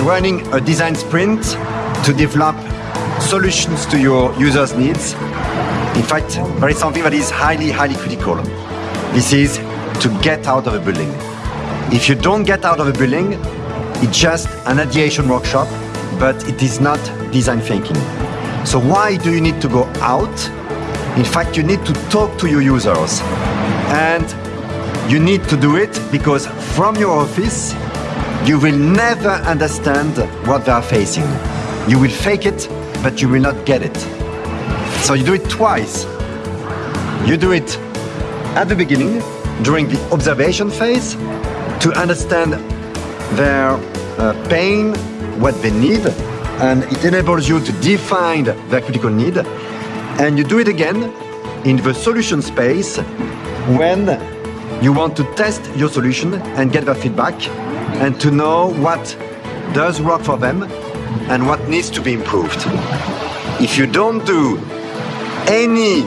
when running a design sprint to develop solutions to your users' needs, in fact, there is something that is highly, highly critical. This is to get out of a building. If you don't get out of a building, it's just an ideation workshop, but it is not design thinking. So why do you need to go out? In fact, you need to talk to your users. And you need to do it because from your office, you will never understand what they are facing. You will fake it, but you will not get it. So you do it twice. You do it at the beginning, during the observation phase, to understand their uh, pain, what they need, and it enables you to define their critical need. And you do it again in the solution space when you want to test your solution and get their feedback and to know what does work for them and what needs to be improved. If you don't do any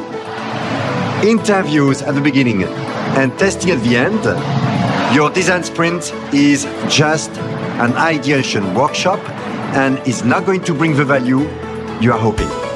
interviews at the beginning and testing at the end, your design sprint is just an ideation workshop and is not going to bring the value you are hoping.